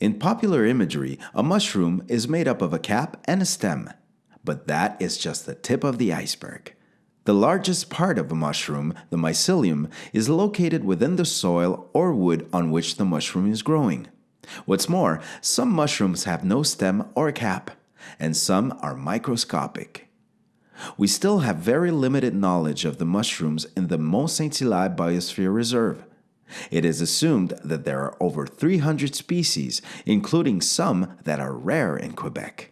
In popular imagery, a mushroom is made up of a cap and a stem, but that is just the tip of the iceberg. The largest part of a mushroom, the mycelium, is located within the soil or wood on which the mushroom is growing. What's more, some mushrooms have no stem or cap, and some are microscopic. We still have very limited knowledge of the mushrooms in the Mont Saint-Hilaire Biosphere Reserve. It is assumed that there are over 300 species, including some that are rare in Quebec.